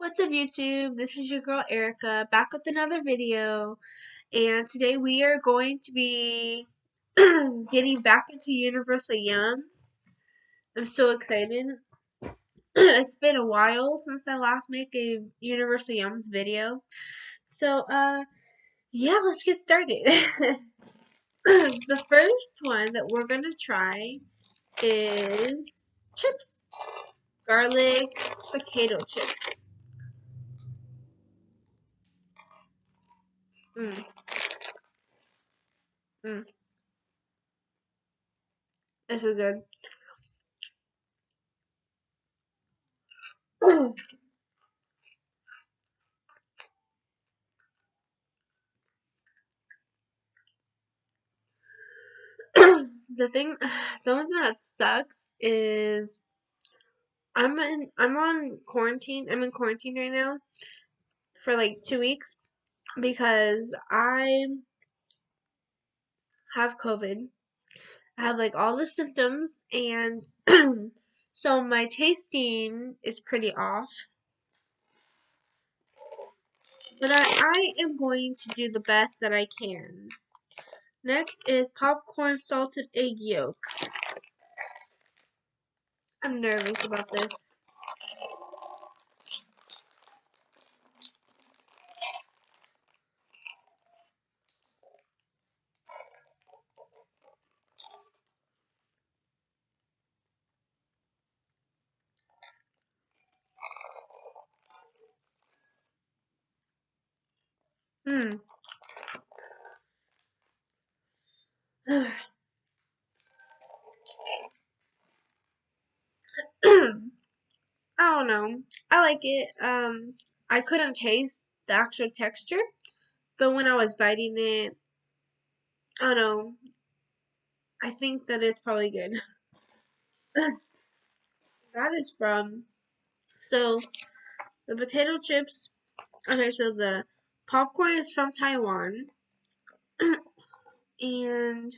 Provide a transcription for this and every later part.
What's up YouTube? This is your girl Erica back with another video and today we are going to be getting back into Universal Yums. I'm so excited. it's been a while since I last made a Universal Yums video. So uh yeah, let's get started. the first one that we're going to try is chips. Garlic potato chips. Mm. Mm. This is good. the thing, the only thing that sucks is I'm in, I'm on quarantine. I'm in quarantine right now for like two weeks because I have COVID. I have like all the symptoms and so my tasting is pretty off. But I, I am going to do the best that I can. Next is popcorn salted egg yolk. I'm nervous about this. Hmm. I don't know. I like it. Um, I couldn't taste the actual texture, but when I was biting it, I don't know. I think that it's probably good. that is from so the potato chips. Okay, so the popcorn is from Taiwan, and and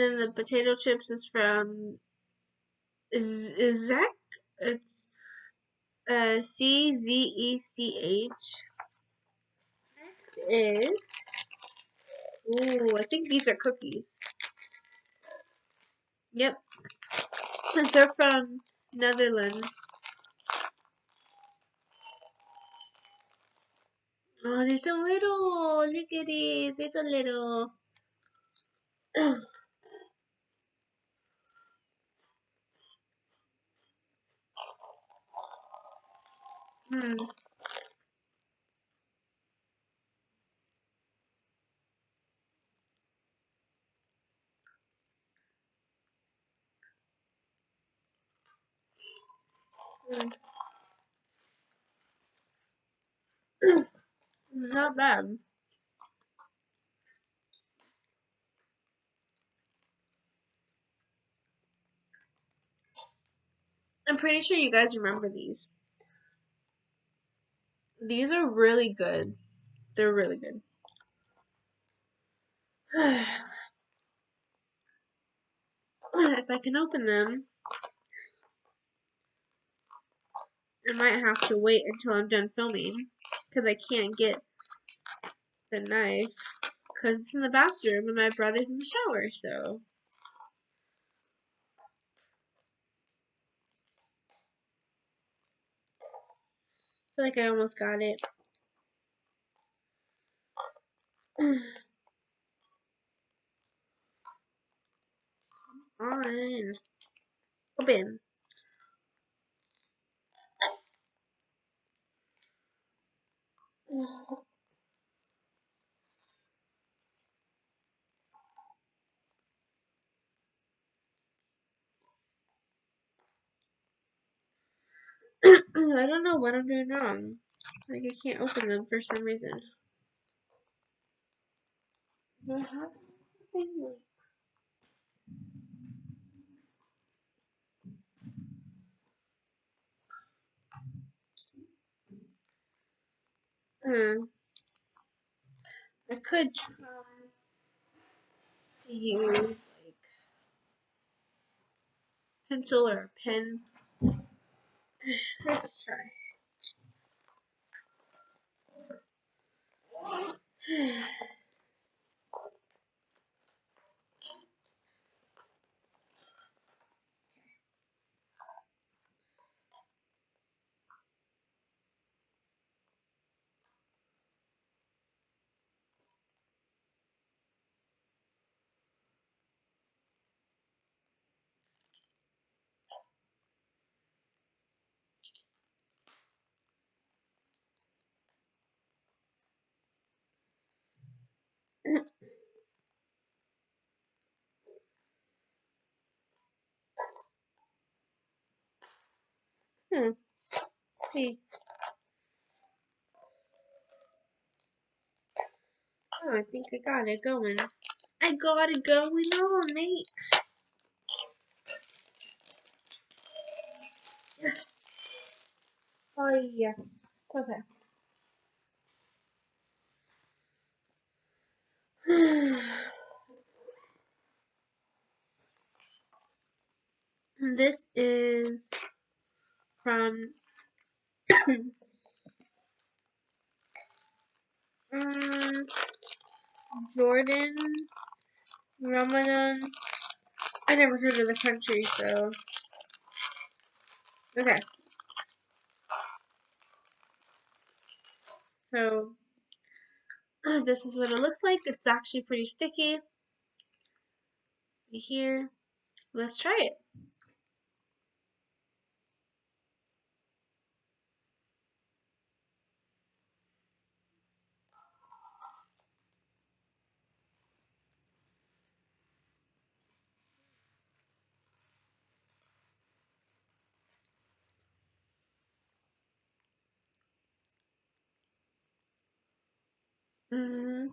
then the potato chips is from Zech. It's uh, C Z E C H. Next is ooh, I think these are cookies. Yep, they're from Netherlands. Oh, they're so little. Look at it. They're so little. Hmm. Not bad. I'm pretty sure you guys remember these. These are really good. They're really good. if I can open them, I might have to wait until I'm done filming because I can't get the knife because it's in the bathroom and my brother's in the shower, so. I feel like I almost got it. Come on. Open. Mm. I don't know what I'm doing wrong. Like I can't open them for some reason. Hmm. I could try. to use like pencil or a pen. Let's try. Hmm. see. Oh, I think I got it going. I got it going on, mate. Oh, yeah. Okay. this is from um, Jordan Ramadan. I never heard of the country, so okay. So Oh, this is what it looks like. It's actually pretty sticky. Here, let's try it. Mm,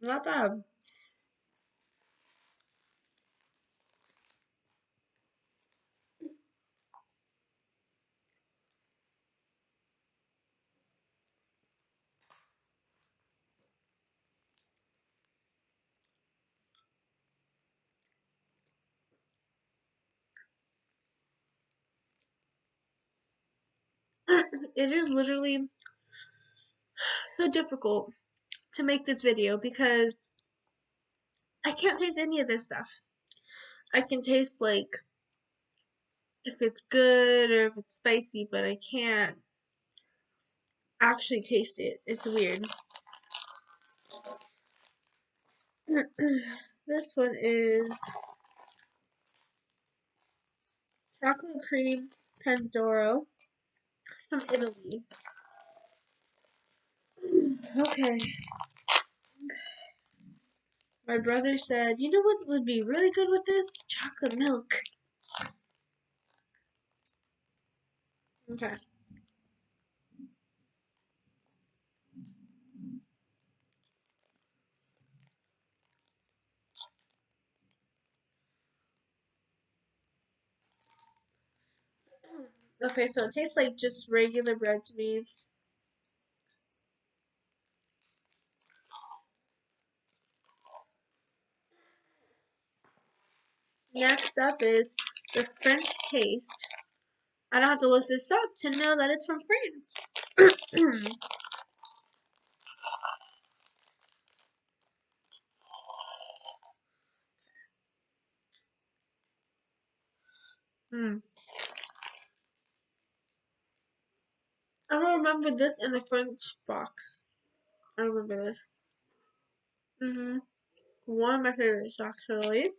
not bad. it is literally so difficult to make this video because I can't taste any of this stuff. I can taste like if it's good or if it's spicy, but I can't actually taste it. It's weird. this one is chocolate cream Pandoro from Italy. Okay. My brother said, you know what would be really good with this? Chocolate milk. Okay. Okay, so it tastes like just regular bread to me. Next up is the French taste. I don't have to look this up to know that it's from France. Hmm. I remember this in the French box. I remember this. Mm-hmm. One of my favorites, actually.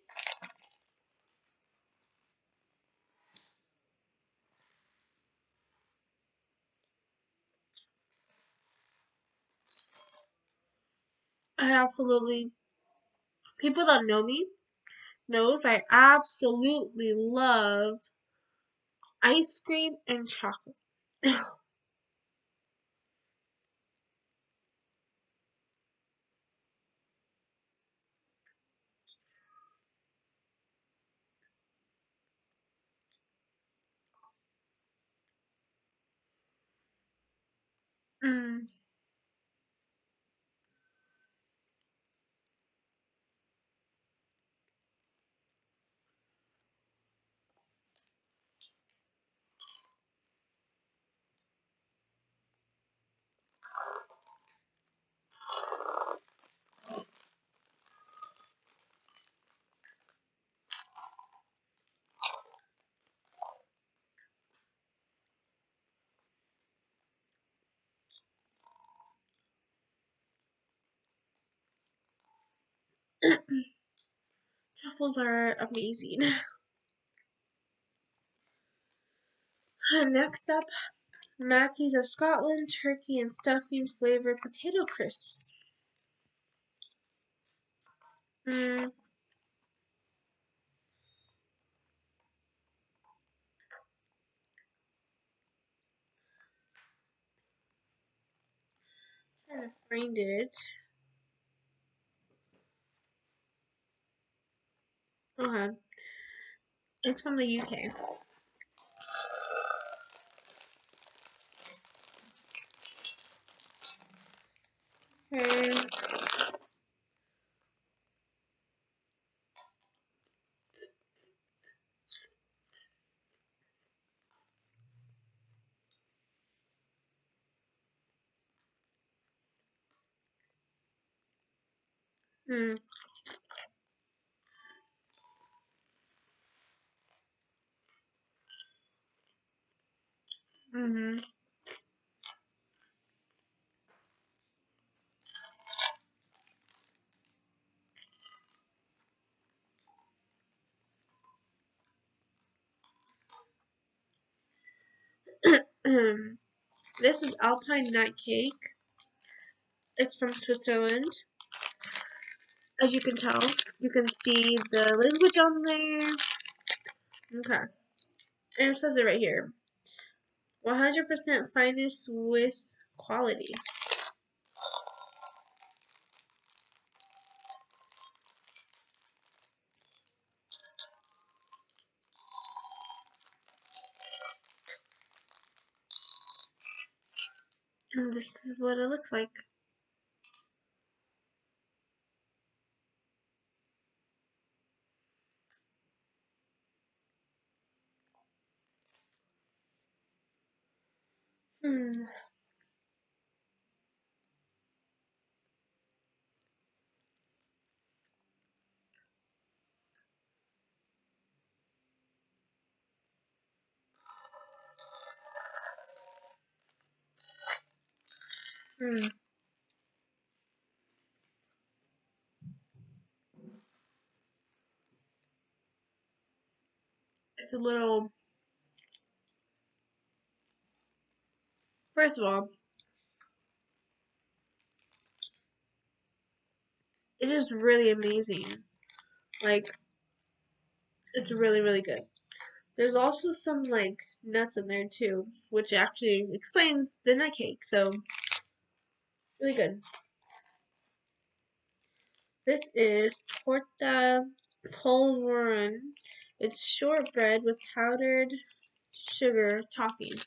I absolutely, people that know me knows I absolutely love ice cream and chocolate. mm. Truffles are amazing. Next up, Mackie's of Scotland turkey and stuffing flavored potato crisps. Mm. Trying to find it. Okay. It's from the UK. Okay. Hmm. Mm-hmm. this is Alpine Nut Cake. It's from Switzerland. As you can tell, you can see the language on there. Okay. And it says it right here. 100% finest Swiss quality. And this is what it looks like. Hmm. Hmm. It's a little. First of all, it is really amazing. Like, it's really, really good. There's also some, like, nuts in there, too, which actually explains the nut cake, so, really good. This is torta polvoron. It's shortbread with powdered sugar topping.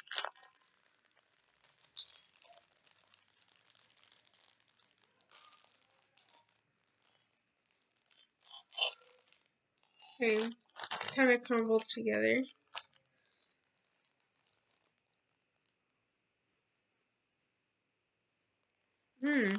Okay, kind of crumbled together. Hmm.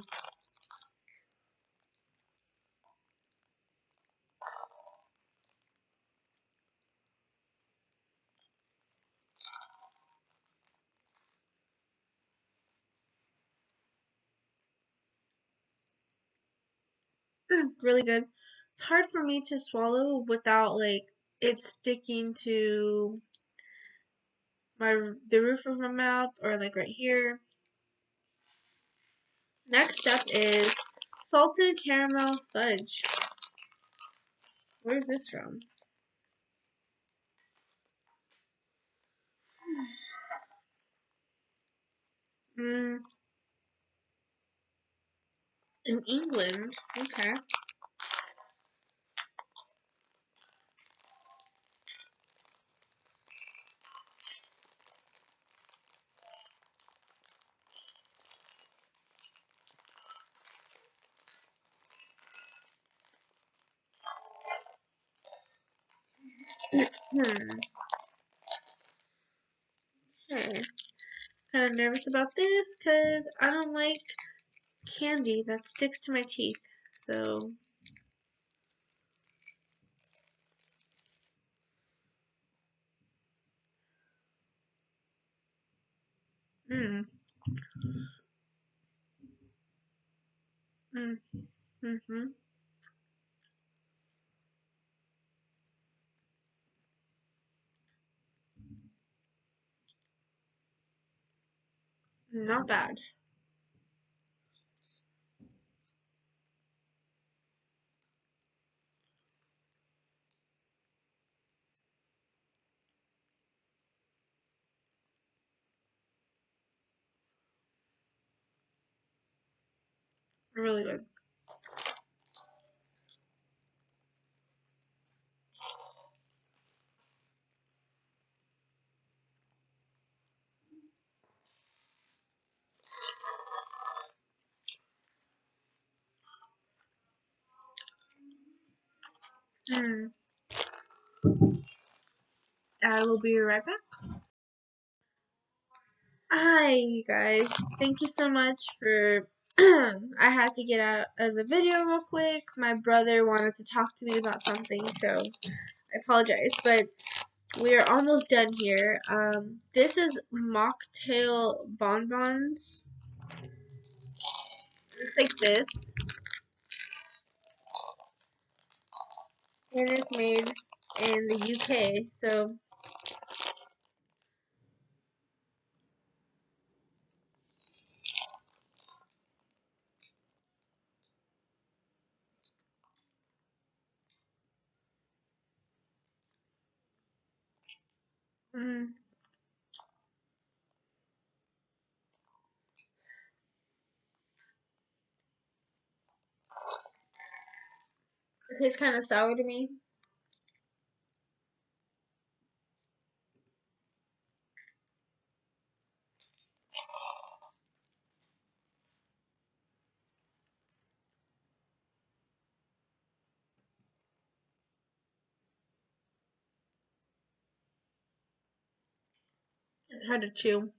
really good. It's hard for me to swallow without like it sticking to my the roof of my mouth or like right here. Next up is salted caramel fudge. Where's this from? Mm. In England. Okay. hmm. Okay. Kind nervous about this because I don't like candy that sticks to my teeth. So. Mm. Mm. Mm-hmm. Not bad. Really good. Mm. I will be right back. Hi, you guys. Thank you so much for. I had to get out of the video real quick. My brother wanted to talk to me about something, so I apologize. But we are almost done here. Um, this is mocktail bonbons. It's like this. And it's made in the UK, so mm, it tastes kind of sour to me. It's hard to chew.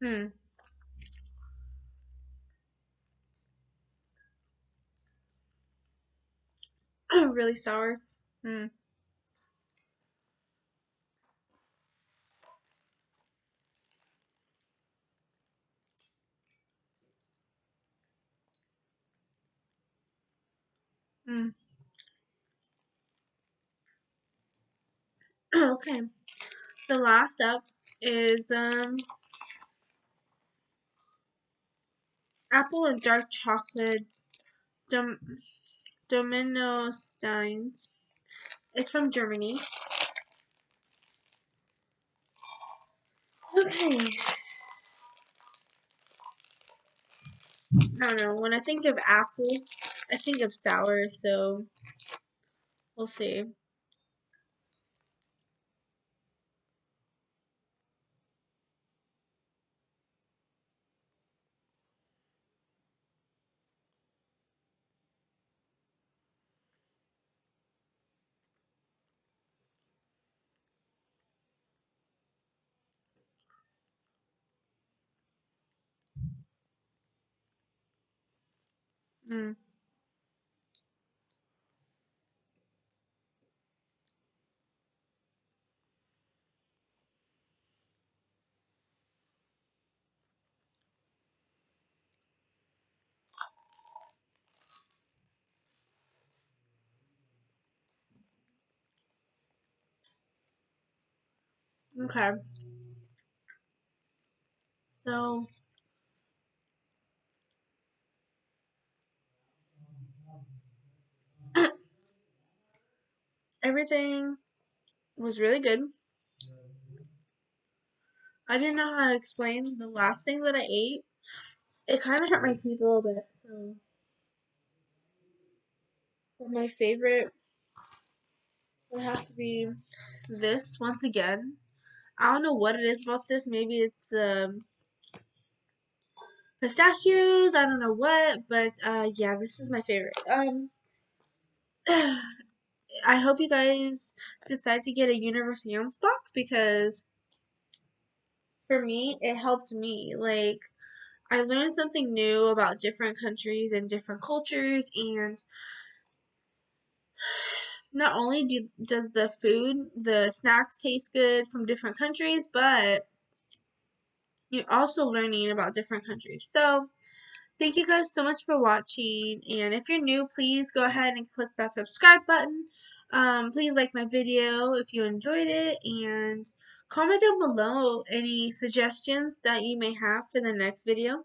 Hmm. really sour. Hmm. Hmm. okay. The last up is um apple and dark chocolate Dom Domino Steins. It's from Germany. Okay. I don't know. When I think of apple, I think of sour, so we'll see. Mm. Okay. So everything was really good. I didn't know how to explain the last thing that I ate. It kind of hurt my teeth a little bit. So. But my favorite would have to be this once again. I don't know what it is about this. Maybe it's um, pistachios. I don't know what, but uh, yeah, this is my favorite. Um, I hope you guys decide to get a Universal Yums box because for me, it helped me. Like, I learned something new about different countries and different cultures and not only do, does the food, the snacks taste good from different countries, but you're also learning about different countries. So, thank you guys so much for watching. And if you're new, please go ahead and click that subscribe button. Um, please like my video if you enjoyed it. And comment down below any suggestions that you may have for the next video.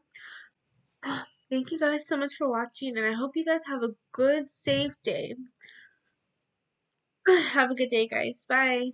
Thank you guys so much for watching. And I hope you guys have a good, safe day. Have a good day, guys. Bye.